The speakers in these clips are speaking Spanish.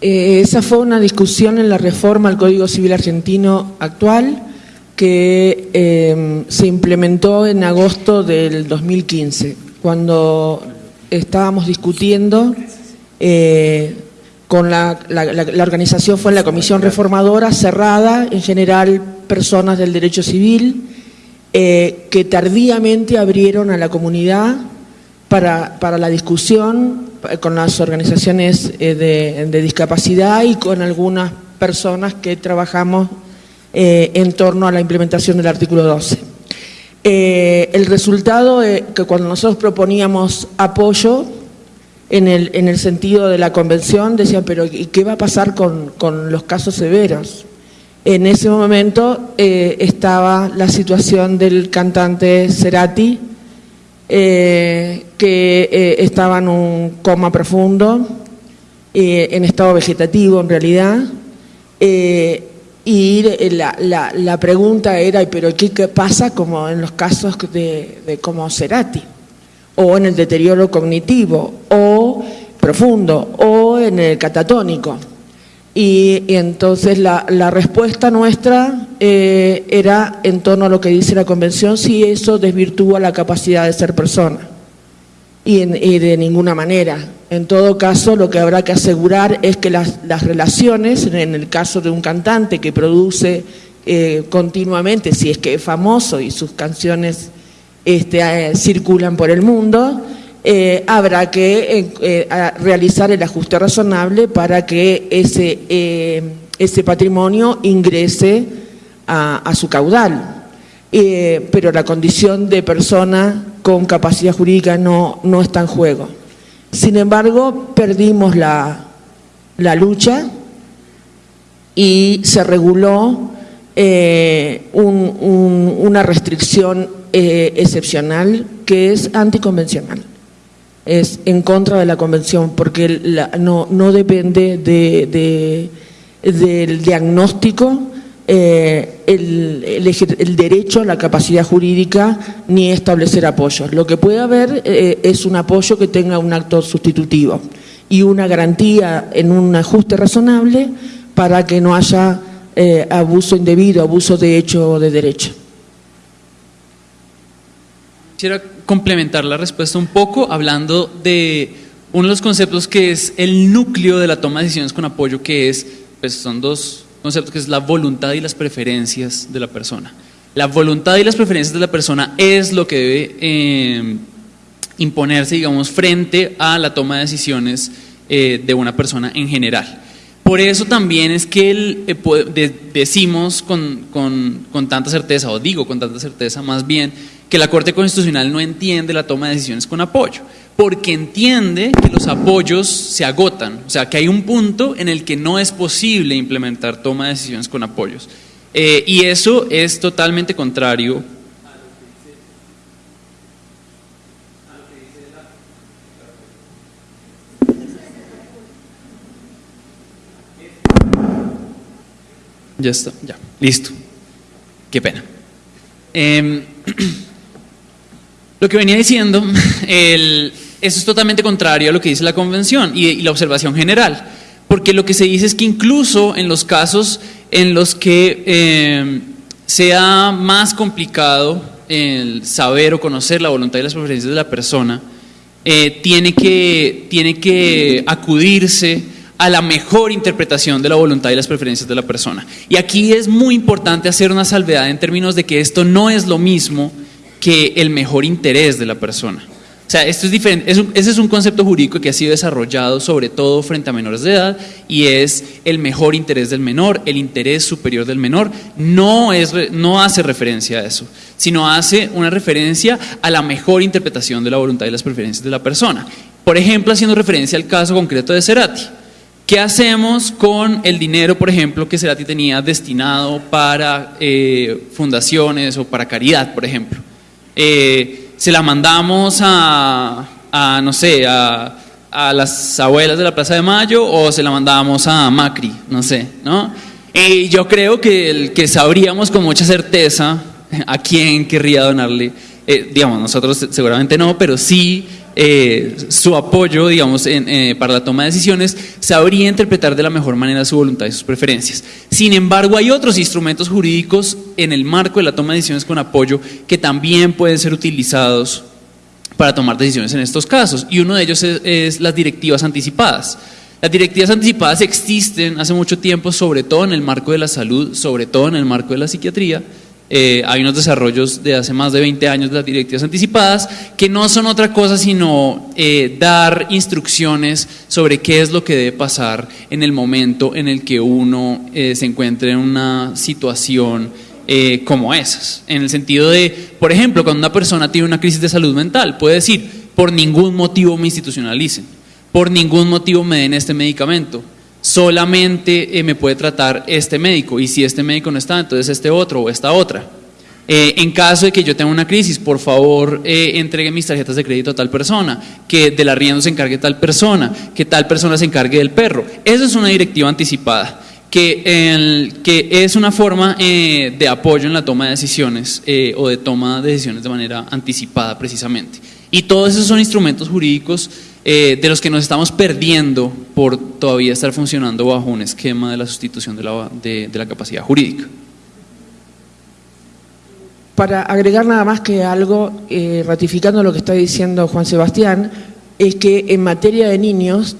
Eh, esa fue una discusión en la reforma al Código Civil Argentino actual que eh, se implementó en agosto del 2015, cuando estábamos discutiendo eh, con la, la, organización fue la Comisión Reformadora cerrada, en general personas del derecho civil, que tardíamente abrieron a la comunidad para, para la discusión con las organizaciones eh, de, discapacidad y con algunas personas que trabajamos eh, en torno a la implementación del artículo 12. Eh, el resultado es que cuando nosotros proponíamos apoyo en el, en el sentido de la convención, decían, pero ¿y qué va a pasar con, con los casos severos? En ese momento estaba la situación del cantante Cerati, eh, que eh, estaba en un coma profundo, eh, en estado vegetativo en realidad, y la, la, pregunta era, ¿pero qué, pasa como en los casos de, de como Cerati? O en el deterioro cognitivo, o profundo, o en el catatónico. Y, entonces la, respuesta nuestra eh, era en torno a lo que dice la Convención, si eso desvirtúa la capacidad de ser persona. Y, de ninguna manera. En todo caso, lo que habrá que asegurar es que las, relaciones, en el caso de un cantante que produce eh, continuamente, si es que es famoso y sus canciones este, eh, circulan por el mundo, eh, habrá que eh, eh, realizar el ajuste razonable para que ese, ese patrimonio ingrese a, su caudal. pero la condición de persona con capacidad jurídica no está en juego. Sin embargo, perdimos la, lucha y se reguló una restricción excepcional que es anticonvencional es en contra de la convención porque no, no, depende de, del diagnóstico eh, el, el, derecho a la capacidad jurídica ni establecer apoyos. Lo que puede haber eh, es un apoyo que tenga un acto sustitutivo y una garantía en un ajuste razonable para que no haya eh, abuso indebido, abuso de hecho o de derecho. Quisiera complementar la respuesta un poco hablando de uno de los conceptos que es el núcleo de la toma de decisiones con apoyo, que es, pues son dos conceptos, que es la voluntad y las preferencias de la persona. La voluntad y las preferencias de la persona es lo que debe eh, imponerse, digamos, frente a la toma de decisiones eh, de una persona en general. Por eso también es que el, eh, decimos con, con, con tanta certeza, o digo con tanta certeza más bien, que la Corte Constitucional no entiende la toma de decisiones con apoyo, porque entiende que los apoyos se agotan, o sea, que hay un punto en el que no es posible implementar toma de decisiones con apoyos. Eh, y eso es totalmente contrario Ya está, ya, listo. Qué pena. Eh, Lo que venía diciendo, eso es totalmente contrario a lo que dice la Convención y, la observación general, porque lo que se dice es que incluso en los casos en los que eh, sea más complicado el saber o conocer la voluntad y las preferencias de la persona, eh, tiene, que, tiene que acudirse a la mejor interpretación de la voluntad y las preferencias de la persona. Y aquí es muy importante hacer una salvedad en términos de que esto no es lo mismo que el mejor interés de la persona. O sea, esto es diferente, ese es un concepto jurídico que ha sido desarrollado sobre todo frente a menores de edad y es el mejor interés del menor, el interés superior del menor, no, es, no hace referencia a eso, sino hace una referencia a la mejor interpretación de la voluntad y las preferencias de la persona. Por ejemplo, haciendo referencia al caso concreto de Cerati. ¿Qué hacemos con el dinero, por ejemplo, que Cerati tenía destinado para eh, fundaciones o para caridad, por ejemplo? Eh, se la mandamos a, no sé, a, las abuelas de la Plaza de Mayo o se la mandamos a Macri, no sé, ¿no? Y yo creo que, el, que sabríamos con mucha certeza a quién querría donarle, eh, digamos, nosotros seguramente no, pero sí eh, su apoyo, digamos, eh, para la toma de decisiones, sabría interpretar de la mejor manera su voluntad y sus preferencias. Sin embargo, hay otros instrumentos jurídicos en el marco de la toma de decisiones con apoyo que también pueden ser utilizados para tomar decisiones en estos casos, y uno de ellos es las directivas anticipadas. Las directivas anticipadas existen hace mucho tiempo, sobre todo en el marco de la salud, sobre todo en el marco de la psiquiatría. Eh, hay unos desarrollos de hace más de 20 años de las directivas anticipadas que no son otra cosa sino eh, dar instrucciones sobre qué es lo que debe pasar en el momento en el que uno eh, se encuentre en una situación como esas. En el sentido de, por ejemplo, cuando una persona tiene una crisis de salud mental, puede decir, por ningún motivo me institucionalicen por ningún motivo me den este medicamento. Solamente eh, me puede tratar este médico y si este médico no está, entonces este otro o esta otra. Eh, en caso de que yo tenga una crisis, por favor eh, entregue mis tarjetas de crédito a tal persona, que del arriendo se encargue tal persona, que tal persona se encargue del perro. Eso es una directiva anticipada, que, que es una forma de apoyo en la toma de decisiones o de toma de decisiones de manera anticipada precisamente. Y todos esos son instrumentos jurídicos eh, de los que nos estamos perdiendo por todavía estar funcionando bajo un esquema de la sustitución de la, de, la capacidad jurídica. Para agregar nada más que algo, eh, ratificando lo que está diciendo Juan Sebastián, es que en materia de niños,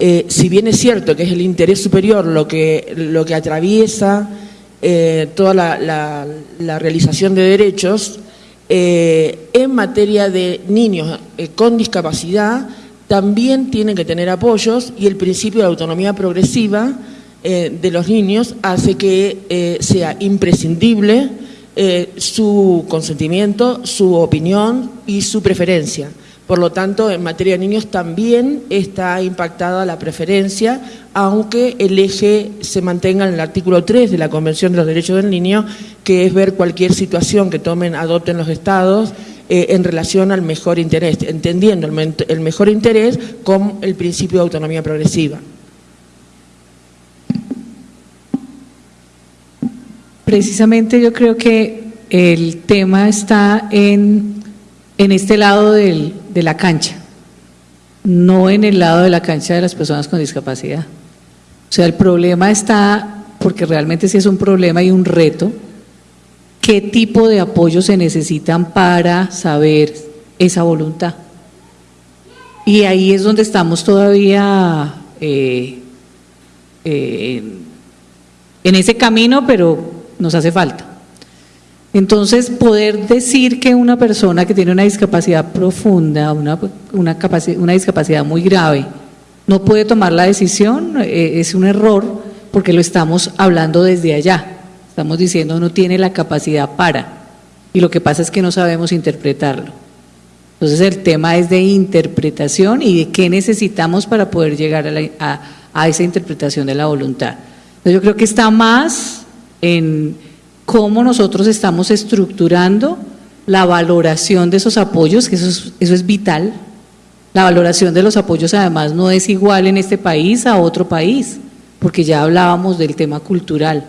eh, si bien es cierto que es el interés superior lo que, lo que atraviesa toda la, la, realización de derechos, en materia de niños con discapacidad, también tienen que tener apoyos y el principio de autonomía progresiva eh, de los niños hace que eh, sea imprescindible eh, su consentimiento, su opinión y su preferencia. Por lo tanto, en materia de niños también está impactada la preferencia, aunque el eje se mantenga en el artículo 3 de la Convención de los Derechos del Niño, que es ver cualquier situación que tomen, adopten los estados eh, en relación al mejor interés, entendiendo el, mejor interés con el principio de autonomía progresiva. Precisamente yo creo que el tema está en, en este lado de la cancha, no en el lado de la cancha de las personas con discapacidad. O sea, el problema está, porque realmente sí es un problema y un reto, qué tipo de apoyo se necesitan para saber esa voluntad. Y ahí es donde estamos todavía eh, eh, en ese camino, pero nos hace falta. Entonces, poder decir que una persona que tiene una discapacidad profunda, una, una, una discapacidad muy grave, no puede tomar la decisión, eh, es un error porque lo estamos hablando desde allá. Estamos diciendo no tiene la capacidad para. Y lo que pasa es que no sabemos interpretarlo. Entonces el tema es de interpretación y de qué necesitamos para poder llegar a, esa interpretación de la voluntad. Yo creo que está más en cómo nosotros estamos estructurando la valoración de esos apoyos, que eso es, eso es vital. La valoración de los apoyos además no es igual en este país a otro país, porque ya hablábamos del tema cultural.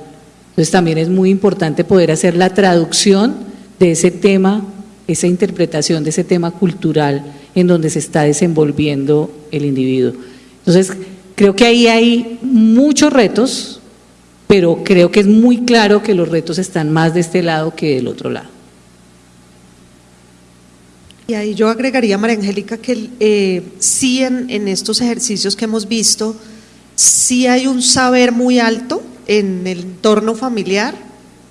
Entonces también es muy importante poder hacer la traducción de ese tema, esa interpretación de ese tema cultural en donde se está desenvolviendo el individuo. Entonces, creo que ahí hay muchos retos, pero creo que es muy claro que los retos están más de este lado que del otro lado. Y ahí yo agregaría, María Angélica, que eh, sí en, en estos ejercicios que hemos visto, sí hay un saber muy alto en el entorno familiar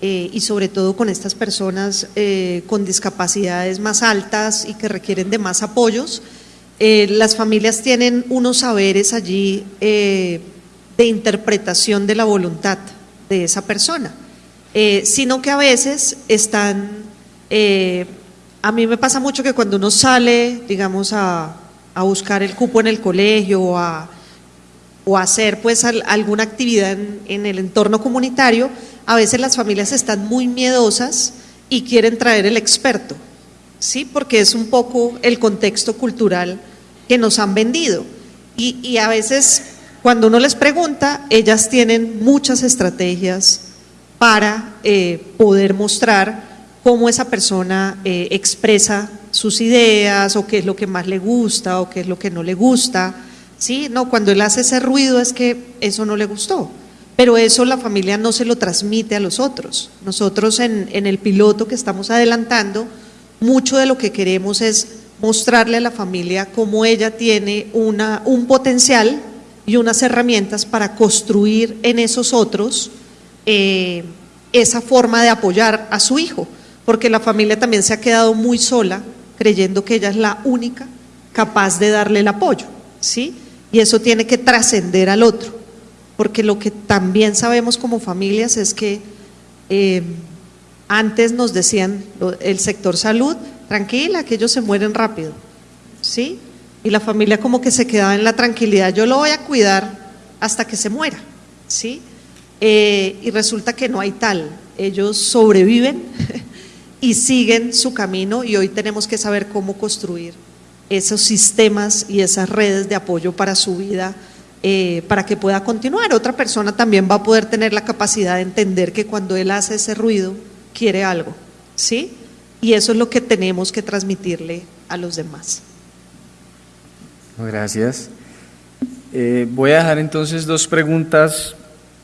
eh, y sobre todo con estas personas eh, con discapacidades más altas y que requieren de más apoyos. Eh, las familias tienen unos saberes allí de interpretación de la voluntad de esa persona, sino que a veces están, a mí me pasa mucho que cuando uno sale, digamos, a, a buscar el cupo en el colegio o a o hacer pues alguna actividad en, el entorno comunitario, a veces las familias están muy miedosas y quieren traer el experto, ¿sí? Porque es un poco el contexto cultural que nos han vendido. Y, a veces cuando uno les pregunta, ellas tienen muchas estrategias para eh, poder mostrar cómo esa persona eh, expresa sus ideas o qué es lo que más le gusta o qué es lo que no le gusta. ¿Sí? No, cuando él hace ese ruido es que eso no le gustó. Pero eso la familia no se lo transmite a los otros. Nosotros en, el piloto que estamos adelantando, mucho de lo que queremos es mostrarle a la familia cómo ella tiene una, un potencial y unas herramientas para construir en esos otros eh, esa forma de apoyar a su hijo, porque la familia también se ha quedado muy sola creyendo que ella es la única capaz de darle el apoyo, ¿sí? Y eso tiene que trascender al otro, porque lo que también sabemos como familias es que eh, antes nos decían el sector salud, tranquila, que ellos se mueren rápido, ¿sí? Y la familia como que se quedaba en la tranquilidad, yo lo voy a cuidar hasta que se muera, ¿sí? Eh, y resulta que no hay tal, ellos sobreviven y siguen su camino y hoy tenemos que saber cómo construir esos sistemas y esas redes de apoyo para su vida, eh, para que pueda continuar. Otra persona también va a poder tener la capacidad de entender que cuando él hace ese ruido, quiere algo, ¿sí? Y eso es lo que tenemos que transmitirle a los demás. Gracias. Eh, voy a dejar entonces dos preguntas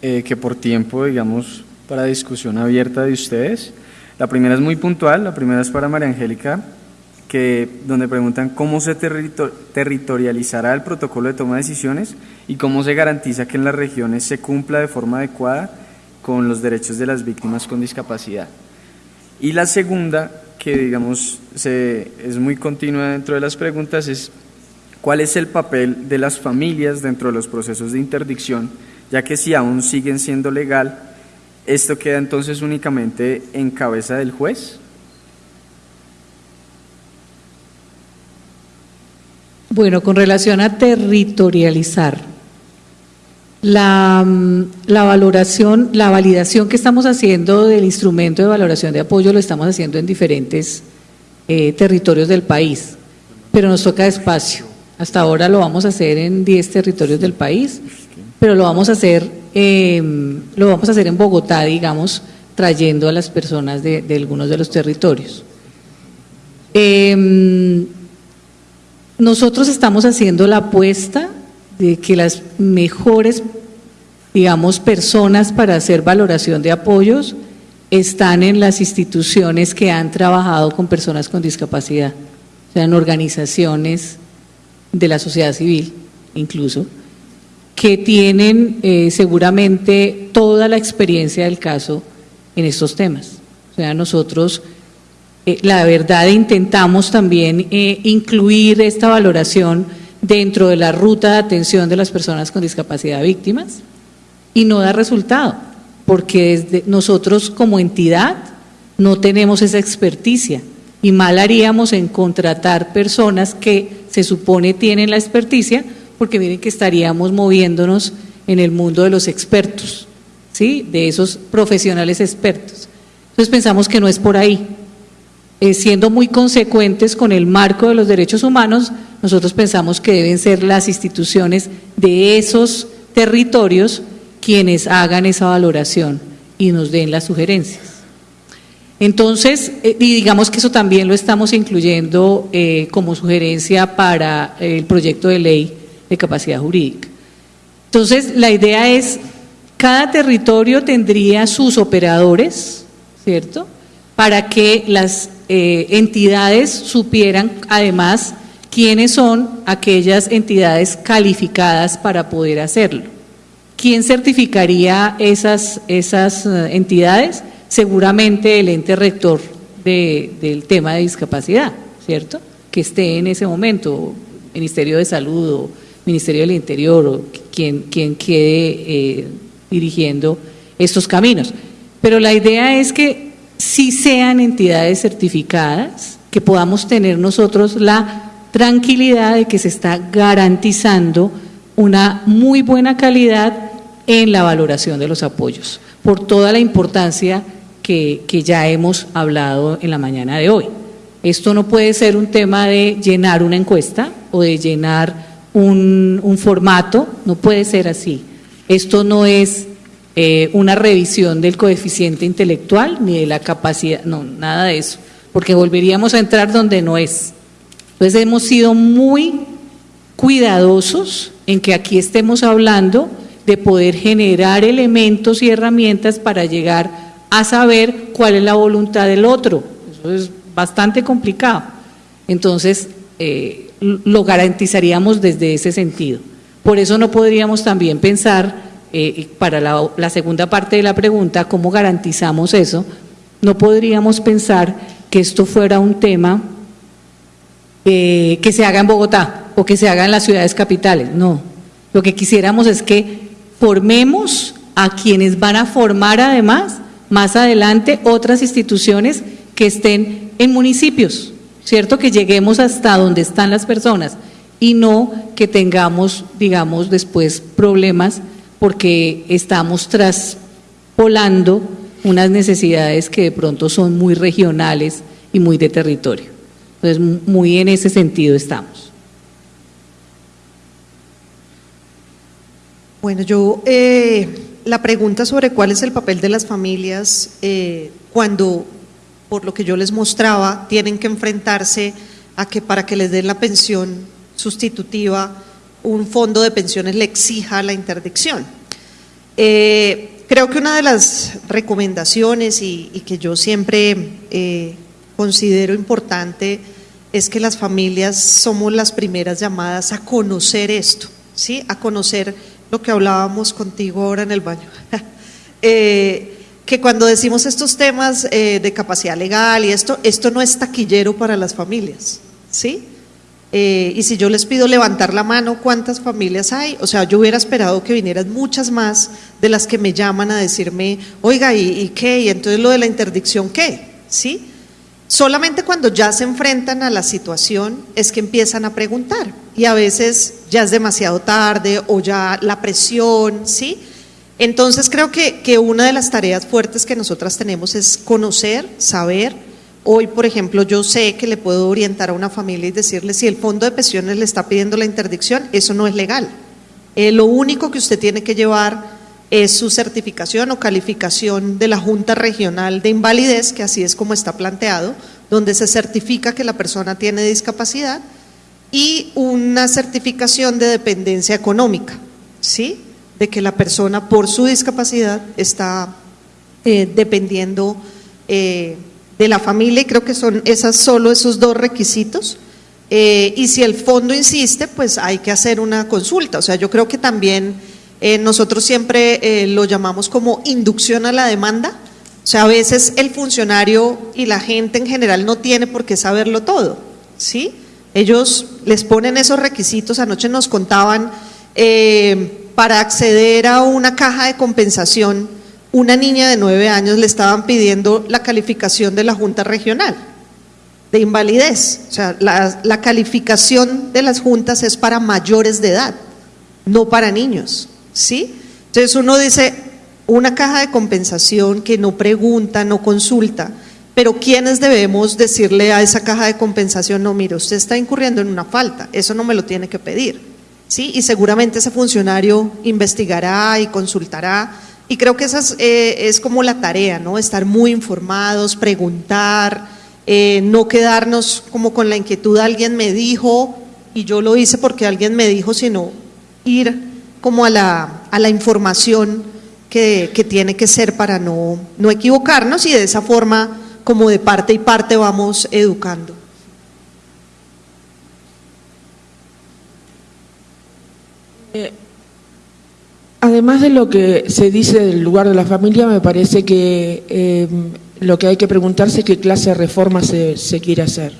eh, que por tiempo, digamos, para discusión abierta de ustedes. La primera es muy puntual, la primera es para María Angélica, que, donde preguntan cómo se territorializará el protocolo de toma de decisiones y cómo se garantiza que en las regiones se cumpla de forma adecuada con los derechos de las víctimas con discapacidad. Y la segunda, que digamos se, es muy continua dentro de las preguntas, es cuál es el papel de las familias dentro de los procesos de interdicción, ya que si aún siguen siendo legal, esto queda entonces únicamente en cabeza del juez. Bueno, con relación a territorializar, la, mm, la, valoración, la validación que estamos haciendo del instrumento de valoración de apoyo lo estamos haciendo en diferentes eh, territorios del país, pero nos toca despacio. Hasta ahora lo vamos a hacer en 10 territorios del país, pero lo vamos a hacer, em, lo vamos a hacer en Bogotá, digamos, trayendo a las personas de, algunos de los territorios. Eh, nosotros estamos haciendo la apuesta de que las mejores, digamos, personas para hacer valoración de apoyos están en las instituciones que han trabajado con personas con discapacidad, o sea, en organizaciones de la sociedad civil incluso, que tienen eh, seguramente toda la experiencia del caso en estos temas. O sea, nosotros, eh, la verdad, intentamos también eh, incluir esta valoración dentro de la ruta de atención de las personas con discapacidad víctimas y no da resultado, porque desde nosotros como entidad no tenemos esa experticia y mal haríamos en contratar personas que se supone tienen la experticia, porque miren que estaríamos moviéndonos en el mundo de los expertos, ¿sí? de esos profesionales expertos. Entonces pensamos que no es por ahí. Eh, siendo muy consecuentes con el marco de los derechos humanos, nosotros pensamos que deben ser las instituciones de esos territorios quienes hagan esa valoración y nos den las sugerencias. Entonces, eh, y digamos que eso también lo estamos incluyendo eh, como sugerencia para el proyecto de ley de capacidad jurídica. Entonces, la idea es, cada territorio tendría sus operadores, ¿cierto? Para que las eh, entidades supieran, además, quiénes son aquellas entidades calificadas para poder hacerlo. ¿Quién certificaría esas, esas eh, entidades? Seguramente el ente rector del tema de discapacidad, ¿cierto? Que esté en ese momento, Ministerio de Salud o Ministerio del Interior o quien, quien quede eh, dirigiendo estos caminos. Pero la idea es que si sean entidades certificadas, que podamos tener nosotros la tranquilidad de que se está garantizando una muy buena calidad en la valoración de los apoyos, por toda la importancia que, ya hemos hablado en la mañana de hoy. Esto no puede ser un tema de llenar una encuesta o de llenar un, un formato, no puede ser así. Esto no es eh, una revisión del coeficiente intelectual ni de la capacidad, no, nada de eso. porque volveríamos a entrar donde no es. Entonces hemos sido muy cuidadosos en que aquí estemos hablando de poder generar elementos y herramientas para llegar a saber cuál es la voluntad del otro. Eso es bastante complicado. Entonces, eh, lo garantizaríamos desde ese sentido. Por eso no podríamos también pensar, eh, para la, segunda parte de la pregunta, ¿cómo garantizamos eso? No podríamos pensar que esto fuera un tema eh, que se haga en Bogotá o que se haga en las ciudades capitales. No. Lo que quisiéramos es que formemos a quienes van a formar además más adelante otras instituciones que estén en municipios, ¿cierto? Que lleguemos hasta donde están las personas y no que tengamos, digamos, después problemas porque estamos traspolando unas necesidades que de pronto son muy regionales y muy de territorio. Entonces, muy en ese sentido estamos. Bueno, yo eh, la pregunta sobre cuál es el papel de las familias eh, cuando, por lo que yo les mostraba, tienen que enfrentarse a que para que les den la pensión sustitutiva, un fondo de pensiones le exija la interdicción. Eh, creo que una de las recomendaciones y, que yo siempre eh, considero importante es que las familias somos las primeras llamadas a conocer esto, ¿sí? a conocer lo que hablábamos contigo ahora en el baño. Eh, que cuando decimos estos temas de capacidad legal y esto, esto no es taquillero para las familias, ¿sí? Eh, y si yo les pido levantar la mano, ¿cuántas familias hay? O sea, yo hubiera esperado que vinieran muchas más de las que me llaman a decirme, oiga, ¿y, y qué? Y entonces lo de la interdicción, ¿qué? ¿Sí? Solamente cuando ya se enfrentan a la situación es que empiezan a preguntar y a veces ya es demasiado tarde o ya la presión, ¿sí? Entonces creo que, que una de las tareas fuertes que nosotras tenemos es conocer, saber. Hoy, por ejemplo, yo sé que le puedo orientar a una familia y decirle si el fondo de pensiones le está pidiendo la interdicción, eso no es legal. Eh, lo único que usted tiene que llevar es su certificación o calificación de la Junta Regional de Invalidez, que así es como está planteado, donde se certifica que la persona tiene discapacidad, y una certificación de dependencia económica, ¿sí? De que la persona por su discapacidad está eh, dependiendo eh, de la familia, y creo que son esas, solo esos dos requisitos. Eh, y si el fondo insiste, pues hay que hacer una consulta. O sea, yo creo que también eh, nosotros siempre eh, lo llamamos como inducción a la demanda. O sea, a veces el funcionario y la gente en general no tiene por qué saberlo todo, ¿sí? Ellos les ponen esos requisitos. Anoche nos contaban, para acceder a una caja de compensación, una niña de nueve años le estaban pidiendo la calificación de la Junta Regional de invalidez. O sea, la calificación de las juntas es para mayores de edad, no para niños. ¿sí? Entonces uno dice, una caja de compensación que no pregunta, no consulta, pero ¿quiénes debemos decirle a esa caja de compensación, no, mire, usted está incurriendo en una falta, eso no me lo tiene que pedir, ¿sí? Y seguramente ese funcionario investigará y consultará, y creo que esa es, eh, como la tarea, ¿no? Estar muy informados, preguntar, eh, no quedarnos como con la inquietud, alguien me dijo y yo lo hice porque alguien me dijo, sino ir como a la, a la información que, que, tiene que ser para no, no equivocarnos y de esa forma, como de parte y parte, vamos educando. Eh, además de lo que se dice del lugar de la familia, me parece que eh, lo que hay que preguntarse es qué clase de reforma se, se quiere hacer.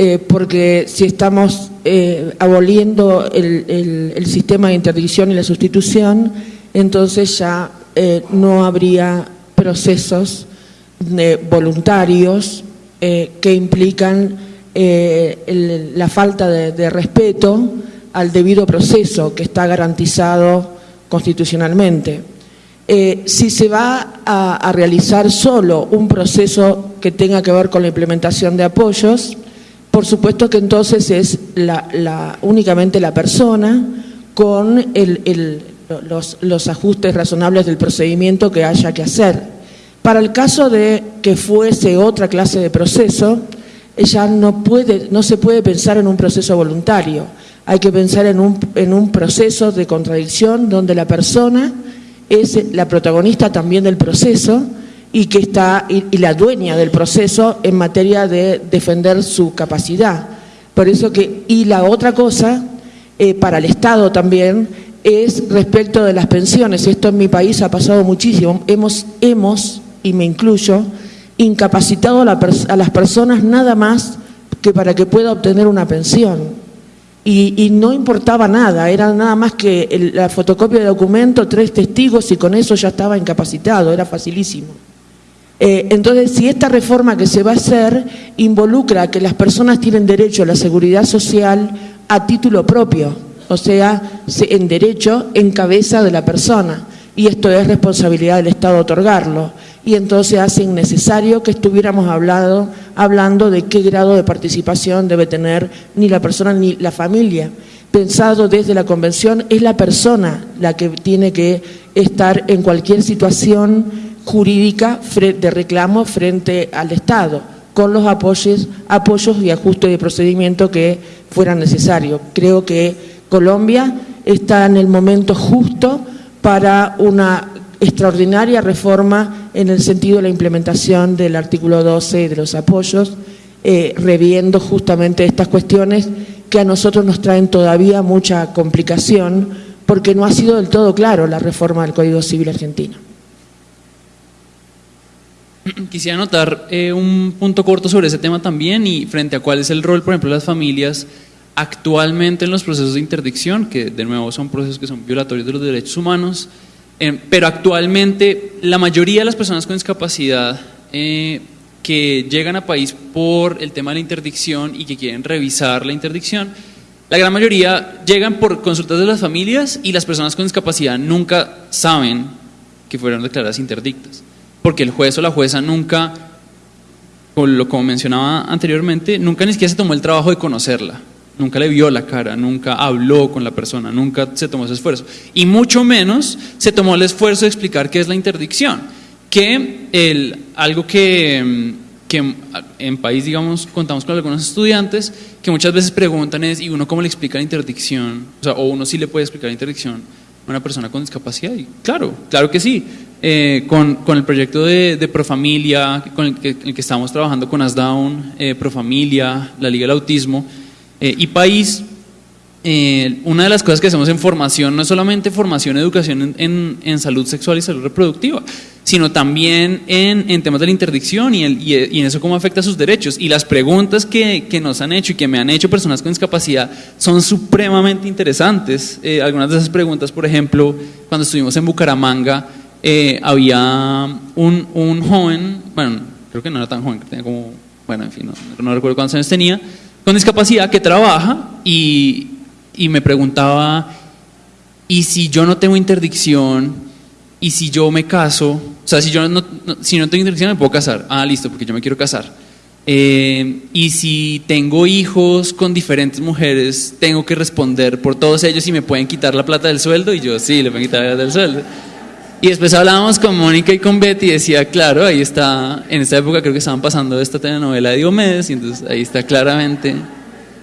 Eh, porque si estamos eh, aboliendo el, sistema de interdicción y la sustitución, entonces ya eh, no habría procesos voluntarios que implican la falta de, respeto al debido proceso que está garantizado constitucionalmente. si se va a realizar solo un proceso que tenga que ver con la implementación de apoyos, por supuesto que entonces es únicamente la persona con los, ajustes razonables del procedimiento que haya que hacer. Para el caso de que fuese otra clase de proceso, ella no, puede, no se puede pensar en un proceso voluntario, hay que pensar en un, en un proceso de contradicción donde la persona es la protagonista también del proceso y que está y, la dueña del proceso en materia de defender su capacidad. Por eso que, y la otra cosa, eh, para el Estado también, es respecto de las pensiones. Esto en mi país ha pasado muchísimo. Hemos, hemos y me incluyo, incapacitado a, las personas nada más que para que pueda obtener una pensión. Y, no importaba nada, era nada más que la fotocopia de documento, tres testigos y con eso ya estaba incapacitado, era facilísimo. Eh, entonces, si esta reforma que se va a hacer involucra que las personas tienen derecho a la seguridad social a título propio, o sea, en derecho en cabeza de la persona, y esto es responsabilidad del Estado otorgarlo y entonces hace innecesario que estuviéramos hablando, hablando de qué grado de participación debe tener ni la persona ni la familia. Pensado desde la Convención, es la persona la que tiene que estar en cualquier situación jurídica de reclamo frente al Estado, con los apoyos, apoyos y ajustes de procedimiento que fueran necesarios. Creo que Colombia está en el momento justo para una extraordinaria reforma en el sentido de la implementación del artículo 12 y de los apoyos, eh, reviendo justamente estas cuestiones que a nosotros nos traen todavía mucha complicación porque no ha sido del todo claro la reforma del Código Civil argentino. Quisiera anotar eh, un punto corto sobre ese tema también y frente a cuál es el rol, por ejemplo, de las familias actualmente en los procesos de interdicción, que de nuevo son procesos que son violatorios de los derechos humanos, eh, pero actualmente la mayoría de las personas con discapacidad eh, que llegan a país por el tema de la interdicción y que quieren revisar la interdicción, la gran mayoría llegan por consultas de las familias y las personas con discapacidad nunca saben que fueron declaradas interdictas, porque el juez o la jueza nunca, como mencionaba anteriormente, nunca ni siquiera se tomó el trabajo de conocerla nunca le vio la cara, nunca habló con la persona, nunca se tomó ese esfuerzo. Y mucho menos se tomó el esfuerzo de explicar qué es la interdicción, que el, algo que, que en país, digamos, contamos con algunos estudiantes que muchas veces preguntan es, ¿y uno cómo le explica la interdicción? O, sea, o uno sí le puede explicar la interdicción a una persona con discapacidad. Y claro, claro que sí. Eh, con, con, el proyecto de, de Profamilia, con el que, el que, estamos trabajando con ASDAUN, eh, Profamilia, la Liga del Autismo, eh, y país, eh, una de las cosas que hacemos en formación no es solamente formación educación en, en, salud sexual y salud reproductiva, sino también en, en temas de la interdicción y, el, y, en eso cómo afecta sus derechos. Y las preguntas que, que, nos han hecho y que me han hecho personas con discapacidad son supremamente interesantes. Eh, algunas de esas preguntas, por ejemplo, cuando estuvimos en Bucaramanga, había un, un, joven, bueno, creo que no era tan joven, tenía como, bueno, en fin, no, no recuerdo cuántos años tenía, con discapacidad que trabaja y, y me preguntaba, ¿y si yo no tengo interdicción? ¿Y si yo me caso? O sea, si yo no, si no tengo interdicción, me puedo casar. Ah, listo, porque yo me quiero casar. Eh, y si tengo hijos con diferentes mujeres, tengo que responder por todos ellos y me pueden quitar la plata del sueldo. Y yo, sí, le pueden quitar la plata del sueldo. Y después hablábamos con Mónica y con Betty y decía, claro, ahí está, en esta época creo que estaban pasando esta telenovela de Diomedes y entonces ahí está claramente,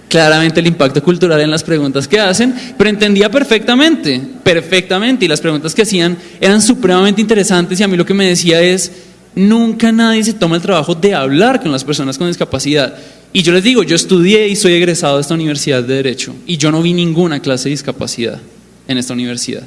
claramente el impacto cultural en las preguntas que hacen, pero entendía perfectamente, perfectamente y las preguntas que hacían eran supremamente interesantes y a mí lo que me decía es, nunca nadie se toma el trabajo de hablar con las personas con discapacidad. Y yo les digo, yo estudié y soy egresado de esta universidad de Derecho y yo no vi ninguna clase de discapacidad en esta universidad.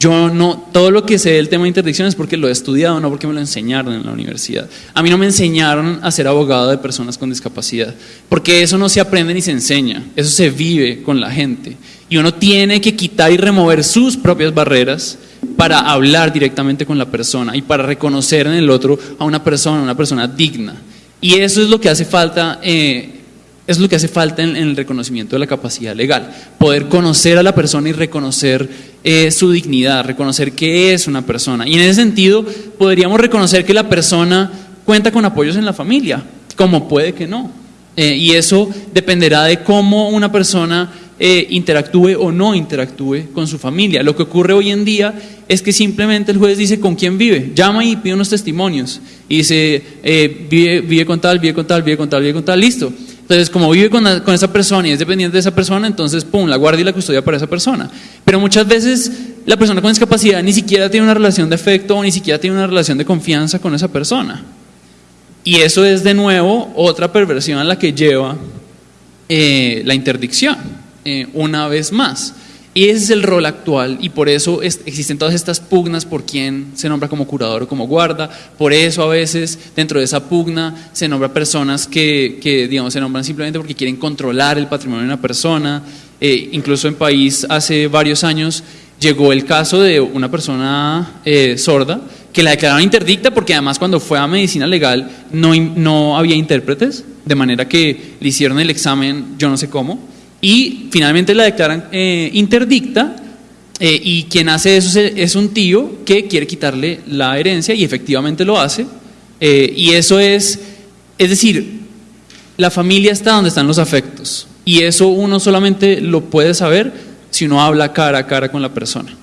Yo no, todo lo que sé del tema de interdicción es porque lo he estudiado, no porque me lo enseñaron en la universidad. A mí no me enseñaron a ser abogado de personas con discapacidad, porque eso no se aprende ni se enseña, eso se vive con la gente. Y uno tiene que quitar y remover sus propias barreras para hablar directamente con la persona y para reconocer en el otro a una persona, una persona digna. Y eso es lo que hace falta. Eh, es lo que hace falta en, el reconocimiento de la capacidad legal, poder conocer a la persona y reconocer eh, su dignidad, reconocer que es una persona. Y en ese sentido podríamos reconocer que la persona cuenta con apoyos en la familia, como puede que no. Eh, y eso dependerá de cómo una persona eh, interactúe o no interactúe con su familia. Lo que ocurre hoy en día es que simplemente el juez dice con quién vive, llama y pide unos testimonios y dice, vive, vive con tal, vive con tal, vive con tal, vive con tal, listo. Entonces, como vive con, esa persona y es dependiente de esa persona, entonces, pum, la guardia y la custodia para esa persona. Pero muchas veces la persona con discapacidad ni siquiera tiene una relación de afecto o ni siquiera tiene una relación de confianza con esa persona. Y eso es de nuevo otra perversión a la que lleva eh, la interdicción. Eh, una vez más. Ese es el rol actual y por eso existen todas estas pugnas por quién se nombra como curador o como guarda. Por eso a veces dentro de esa pugna se nombra personas que, que digamos, se nombran simplemente porque quieren controlar el patrimonio de una persona. Eh, incluso en país hace varios años llegó el caso de una persona eh, sorda que la declararon interdicta porque además cuando fue a medicina legal no, no había intérpretes, de manera que le hicieron el examen yo no sé cómo y finalmente la declaran eh, interdicta eh, y quien hace eso es, un tío que quiere quitarle la herencia y efectivamente lo hace. Eh, y eso es, es decir, la familia está donde están los afectos y eso uno solamente lo puede saber si uno habla cara a cara con la persona.